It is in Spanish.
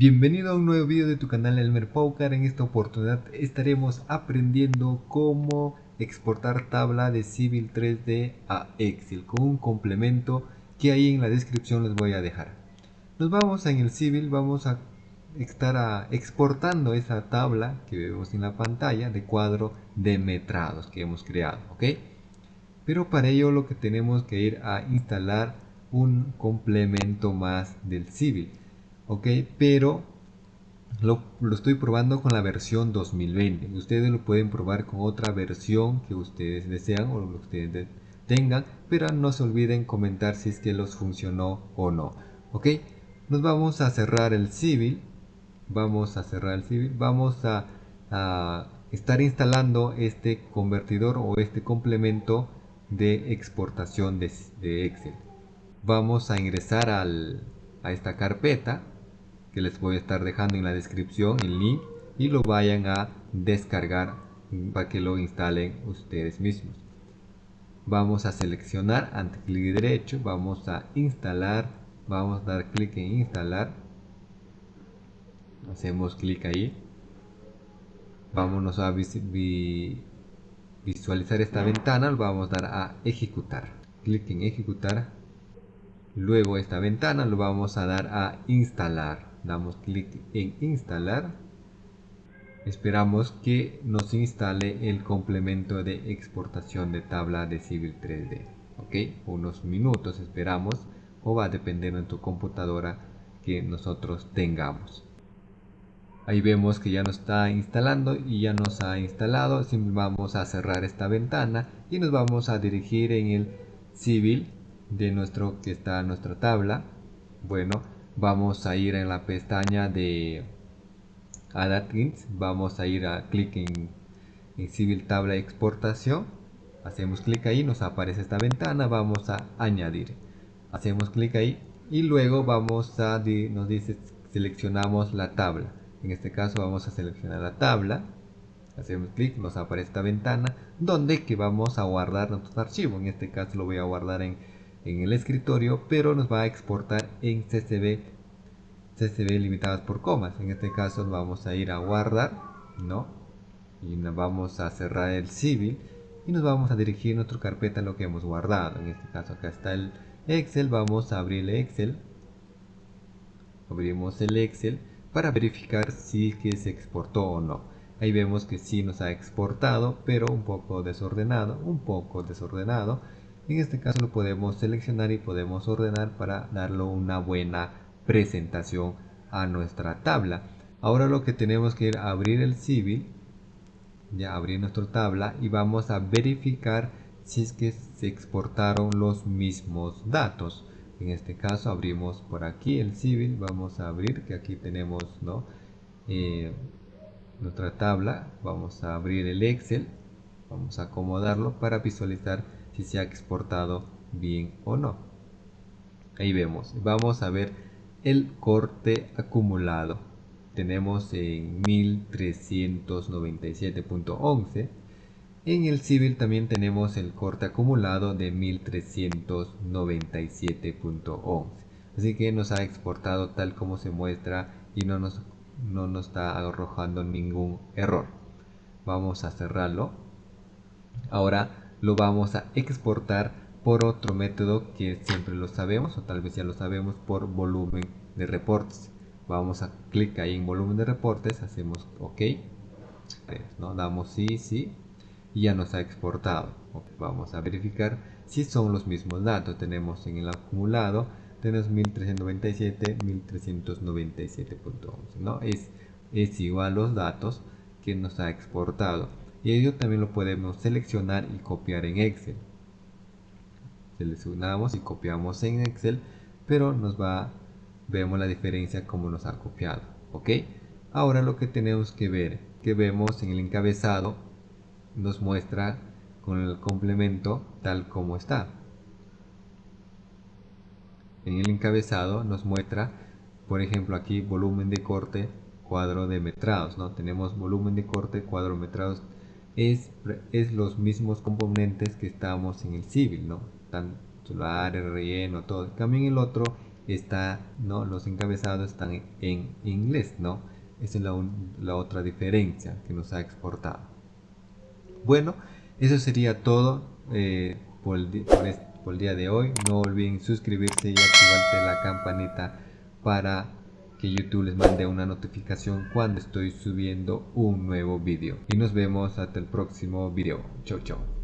Bienvenido a un nuevo video de tu canal Elmer Paucar. En esta oportunidad estaremos aprendiendo cómo exportar tabla de Civil 3D a Excel con un complemento que ahí en la descripción les voy a dejar. Nos vamos en el Civil, vamos a estar exportando esa tabla que vemos en la pantalla de cuadro de metrados que hemos creado, ¿ok? Pero para ello lo que tenemos que ir a instalar un complemento más del Civil ok pero lo, estoy probando con la versión 2020 ustedes lo pueden probar con otra versión que ustedes desean o lo que ustedes tengan pero no se olviden comentar si es que los funcionó o no ok. Nos vamos a cerrar el civil vamos a cerrar el civil vamos a, estar instalando este convertidor o este complemento de exportación de, Excel. Vamos a ingresar al, a esta carpeta que les voy a estar dejando en la descripción el link y lo vayan a descargar para que lo instalen ustedes mismos. Vamos a seleccionar ante clic derecho vamos a instalar vamos a dar clic en instalar. Hacemos clic ahí. Vámonos a visualizar esta ventana vamos a dar a ejecutar. Clic en ejecutar. Luego esta ventana lo vamos a dar a instalar damos clic en instalar. Esperamos que nos instale el complemento de exportación de tabla de Civil 3D ok unos minutos esperamos o va a depender de tu computadora que nosotros tengamos. Ahí vemos que ya nos está instalando y ya nos ha instalado. Vamos a cerrar esta ventana y nos vamos a dirigir en el civil de nuestro que está nuestra tabla. Bueno vamos a ir en la pestaña de Add vamos a ir a clic en, Civil Tabla Exportación, hacemos clic ahí, nos aparece esta ventana, vamos a añadir, hacemos clic ahí y luego vamos a, nos dice seleccionamos la tabla, en este caso vamos a seleccionar la tabla, hacemos clic, nos aparece esta ventana donde que vamos a guardar nuestro archivo, en este caso lo voy a guardar en en el escritorio, pero nos va a exportar en CSV, CSV limitadas por comas. En este caso vamos a ir a guardar, ¿no? Y nos vamos a cerrar el civil y nos vamos a dirigir nuestra carpeta a lo que hemos guardado. En este caso acá está el Excel, vamos a abrir el Excel. Abrimos el Excel para verificar si que se exportó o no. Ahí vemos que sí nos ha exportado, pero un poco desordenado, un poco desordenado en este caso lo podemos seleccionar y podemos ordenar para darle una buena presentación a nuestra tabla. Ahora lo que tenemos que ir a abrir el civil, ya abrir nuestra tabla y vamos a verificar si es que se exportaron los mismos datos. En este caso abrimos por aquí el civil, vamos a abrir que aquí tenemos ¿no? Eh, nuestra tabla, vamos a abrir el Excel, vamos a acomodarlo para visualizar si se ha exportado bien o no. Ahí vemos, vamos a ver el corte acumulado. Tenemos en 1397.11. En el civil también tenemos el corte acumulado de 1397.11. Así que nos ha exportado tal como se muestra y no nos, no nos está arrojando ningún error. Vamos a cerrarlo. Ahora lo vamos a exportar por otro método que siempre lo sabemos o tal vez ya lo sabemos por volumen de reportes. Vamos a clic ahí en volumen de reportes hacemos ok. ¿no? damos sí sí y ya nos ha exportado. Vamos a verificar si son los mismos datos. Tenemos en el acumulado tenemos 1397 1397.11 no es es igual los datos que nos ha exportado y ello también lo podemos seleccionar y copiar en Excel. Seleccionamos y copiamos en Excel pero nos va vemos la diferencia como nos ha copiado ok ahora lo que tenemos que ver que vemos en el encabezado nos muestra con el complemento tal como está. En el encabezado nos muestra por ejemplo aquí volumen de corte cuadro de metrados no tenemos volumen de corte cuadro de metrados es, es los mismos componentes que estamos en el civil, ¿no? Tan solar, relleno, todo. También el otro está, ¿no? Los encabezados están en inglés, ¿no? Esa es la, otra diferencia que nos ha exportado. Bueno, eso sería todo eh, por, el, por el día de hoy. No olviden suscribirse y activar la campanita para que YouTube les mande una notificación cuando estoy subiendo un nuevo vídeo. Y nos vemos hasta el próximo vídeo. Chau chau.